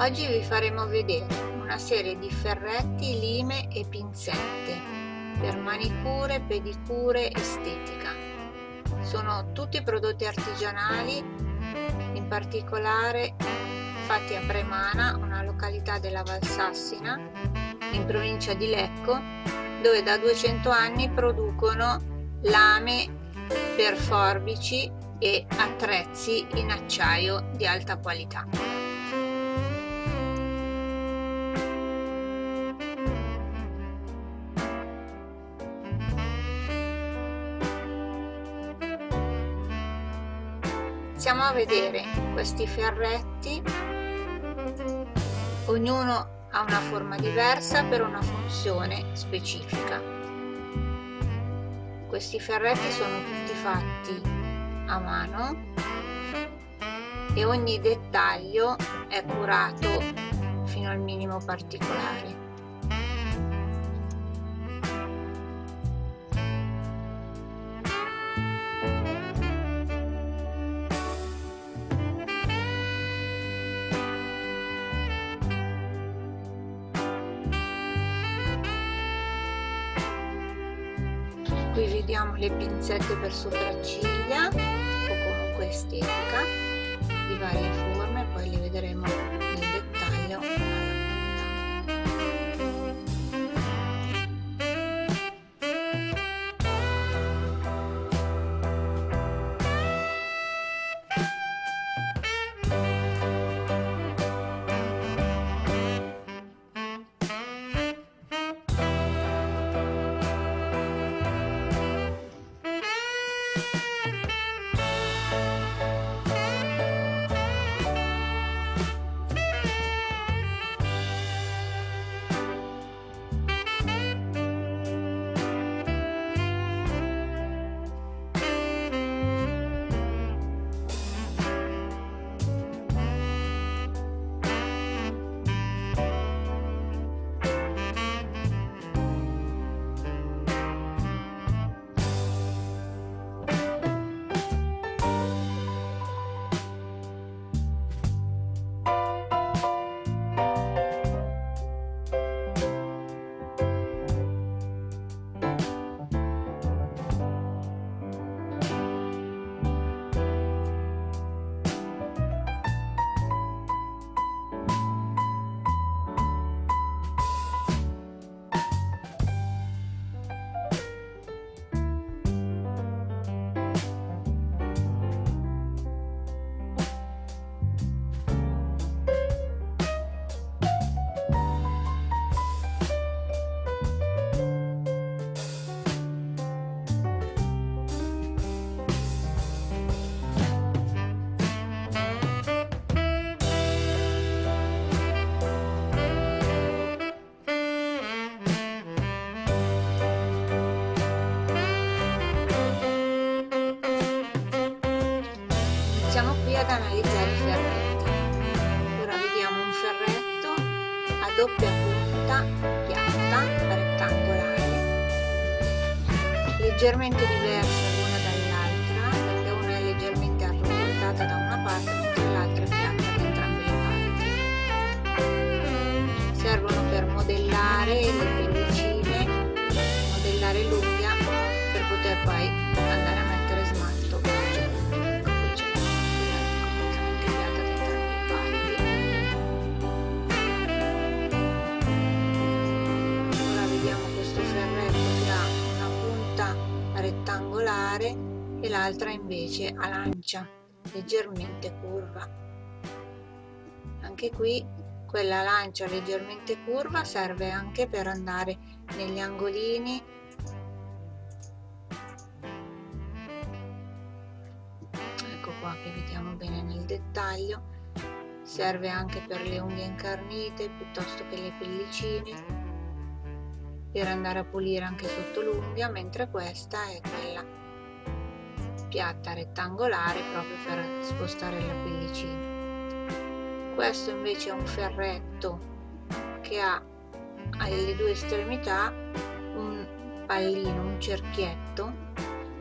Oggi vi faremo vedere una serie di ferretti, lime e pinzette per manicure, pedicure, estetica. Sono tutti prodotti artigianali, in particolare fatti a Premana, una località della Valsassina, in provincia di Lecco, dove da 200 anni producono lame per forbici e attrezzi in acciaio di alta qualità. Iniziamo a vedere questi ferretti. Ognuno ha una forma diversa per una funzione specifica. Questi ferretti sono tutti fatti a mano e ogni dettaglio è curato fino al minimo particolare le pinzette per sopracciglia o comunque estetica di varie forme poi le vedremo leggermente diverso l'una dall'altra, perché una è leggermente arrotondata da una parte mentre l'altra è piatta da entrambe le parti. Servono per modellare le rettangolare e l'altra invece a lancia leggermente curva. Anche qui quella lancia leggermente curva serve anche per andare negli angolini. Ecco qua che vediamo bene nel dettaglio. Serve anche per le unghie incarnite piuttosto che le pellicine per andare a pulire anche sotto l'unghia mentre questa è quella piatta rettangolare proprio per spostare la pellicina. Questo invece è un ferretto che ha alle due estremità un pallino, un cerchietto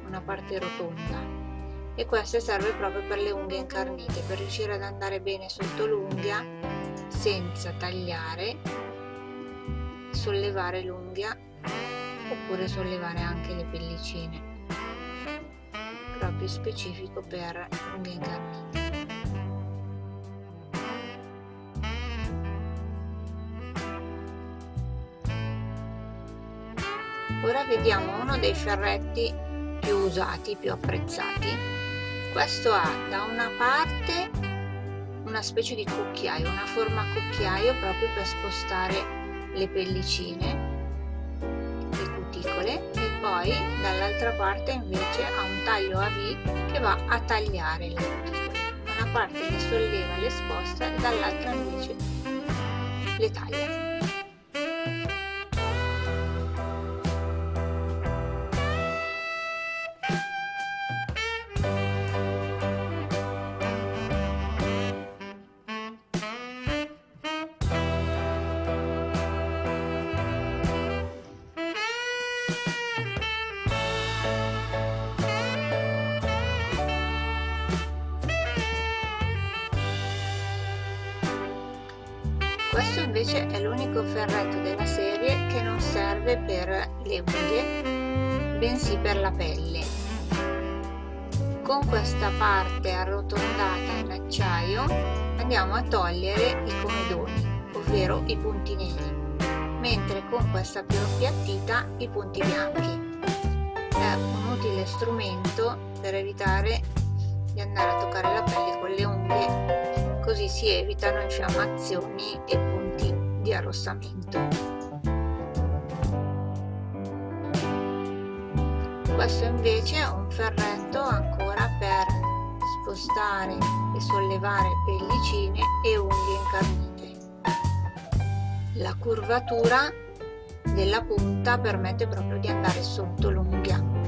una parte rotonda. E questo serve proprio per le unghie incarnite per riuscire ad andare bene sotto l'unghia senza tagliare sollevare l'unghia oppure sollevare anche le pellicine proprio specifico per unghie incarnite ora vediamo uno dei ferretti più usati più apprezzati. Questo ha da una parte una specie di cucchiaio una forma cucchiaio proprio per spostare le pellicine le cuticole e poi dall'altra parte invece ha un taglio a V che va a tagliare le cuticole. Una parte le solleva le sposta e dall'altra invece le taglia questo invece è l'unico ferretto della serie che non serve per le unghie bensì per la pelle. Con questa parte arrotondata in acciaio andiamo a togliere i comedoni ovvero i punti neri mentre con questa più appiattita i punti bianchi. È un utile strumento per evitare di andare a toccare la pelle con le unghie così si evitano infiammazioni e punti di arrossamento. Questo invece è un ferretto ancora per spostare e sollevare pellicine e unghie incarnite. La curvatura della punta permette proprio di andare sotto l'unghia.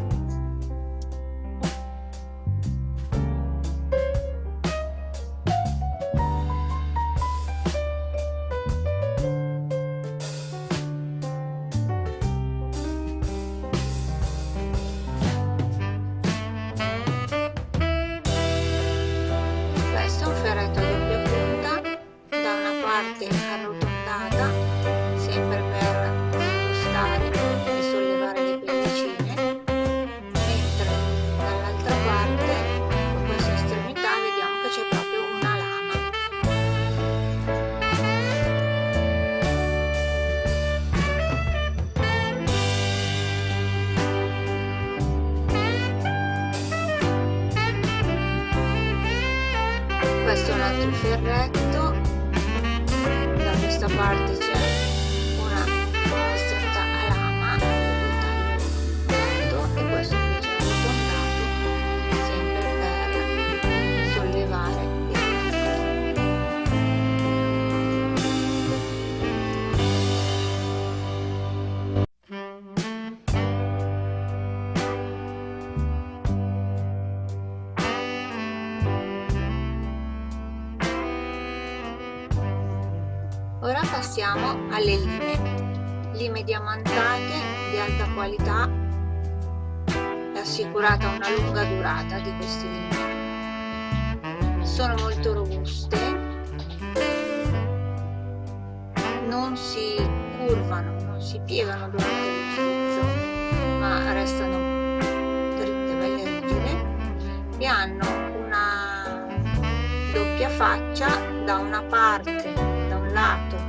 Ferretto da questa parte passiamo alle lime. Lime diamantate di alta qualità è assicurata una lunga durata di queste lime. Sono molto robuste, non si curvano, non si piegano durante l'utilizzo, ma restano dritte, belle rigide e hanno una doppia faccia da una parte lato eh, la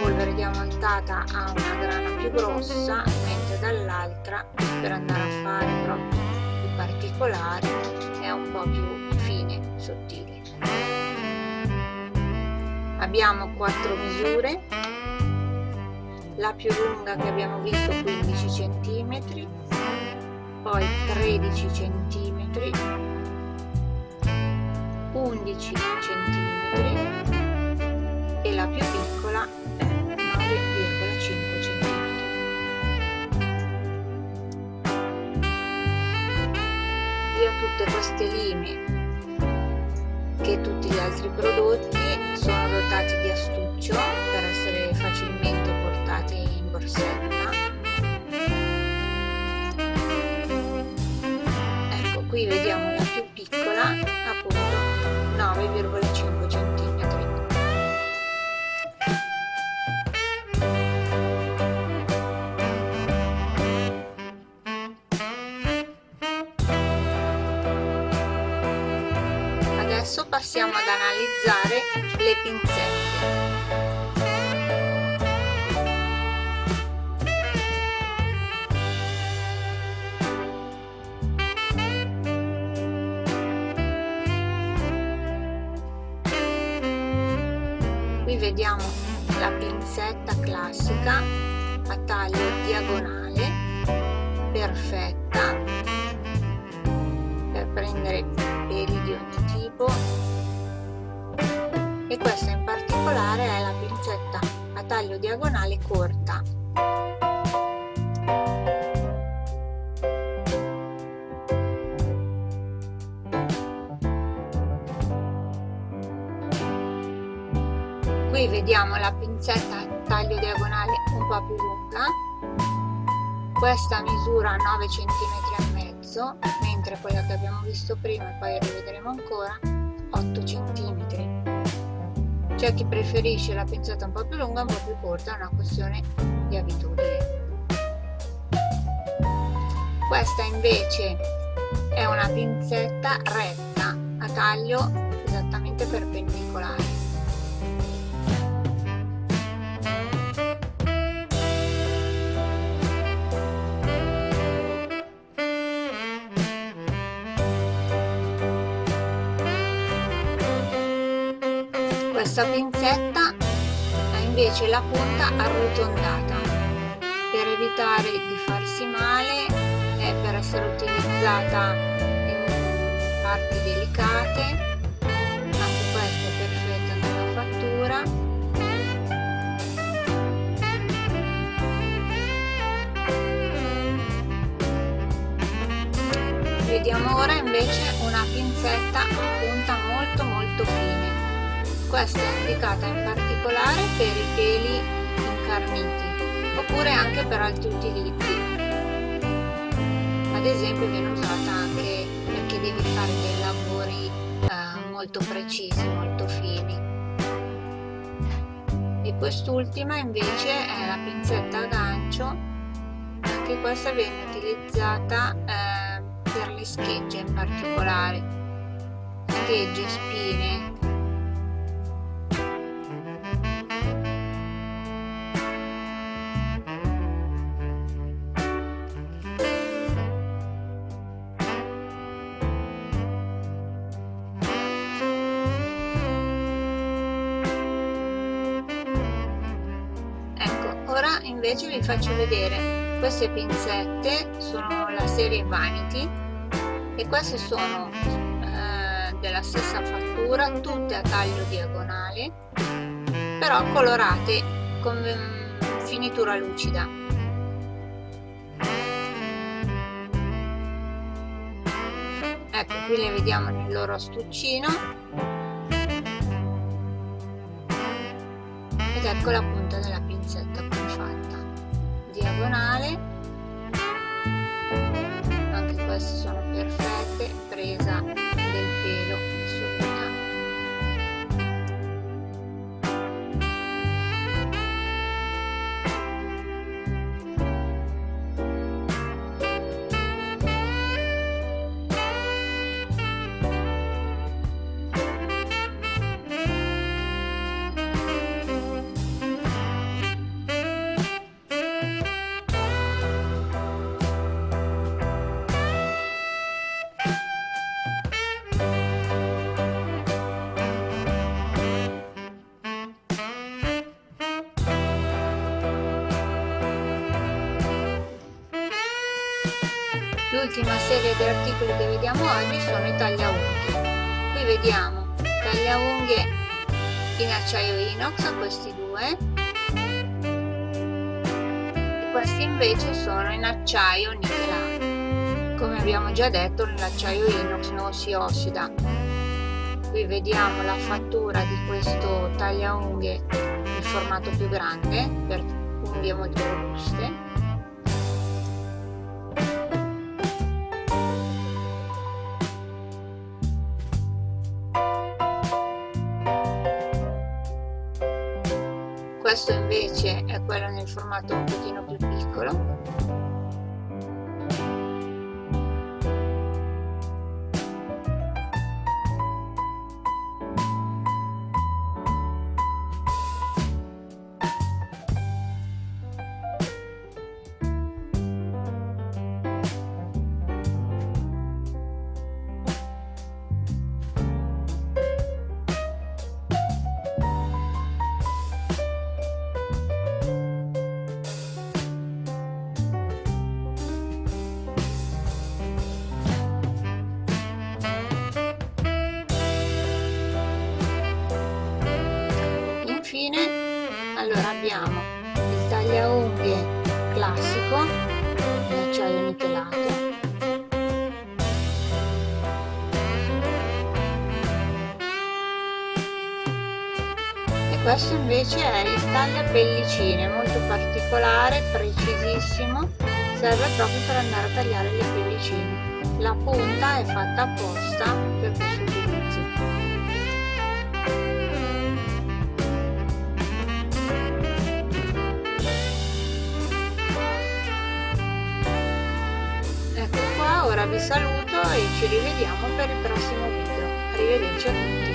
polvere diamantata ha una grana più grossa mentre dall'altra per andare a fare proprio i particolari è un po' più fine, sottile. Abbiamo quattro misure. La più lunga che abbiamo visto 15 cm poi 13 cm 11 cm e la più piccola tutte queste lime che tutti gli altri prodotti sono dotati di astuccio per essere facilmente portati in borsetta. Analizzare le pinzette. Qui vediamo la pinzetta classica a taglio diagonale perfetta per prendere peli di ogni tipo e questa in particolare è la pinzetta a taglio diagonale corta. Qui vediamo la pinzetta a taglio diagonale un po' più lunga. Questa misura 9 cm e mezzo mentre quella che abbiamo visto prima e poi rivedremo ancora 8 cm c'è chi preferisce la pinzetta un po' più lunga un po' più corta è una questione di abitudine. Questa invece è una pinzetta retta a taglio esattamente perpendicolare la punta arrotondata. Per evitare di farsi male e per essere utilizzata in parti delicate anche questa è perfetta nella fattura. Vediamo ora invece una pinzetta a punta molto molto fine questa è indicata in particolare per i peli incarniti oppure anche per altri utilizzi. Ad esempio viene usata anche perché devi fare dei lavori eh, molto precisi, molto fini. E quest'ultima invece è la pinzetta a gancio, anche questa viene utilizzata eh, per le schegge in particolare, schegge, spine, invece vi faccio vedere queste pinzette sono la serie Vanity e queste sono eh, della stessa fattura tutte a taglio diagonale però colorate con mm, finitura lucida. Ecco qui le vediamo nel loro astuccino. Ed ecco la punta della pinzetta diagonale anche queste sono perfette presa del pelo L'ultima serie di articoli che vediamo oggi sono i tagliaunghie. Qui vediamo tagliaunghie in acciaio inox, questi due, e questi invece sono in acciaio nichelato. Come abbiamo già detto l'acciaio inox non si ossida. Qui vediamo la fattura di questo tagliaunghie in formato più grande per unghie molto robuste questo invece è quello nel formato un pochino più piccolo abbiamo il tagliaunghie classico in acciaio nichelato questo invece è il taglia pellicine molto particolare precisissimo. Serve proprio per andare a tagliare le pellicine. La punta è fatta apposta per questo vi saluto e ci rivediamo per il prossimo video. Arrivederci a tutti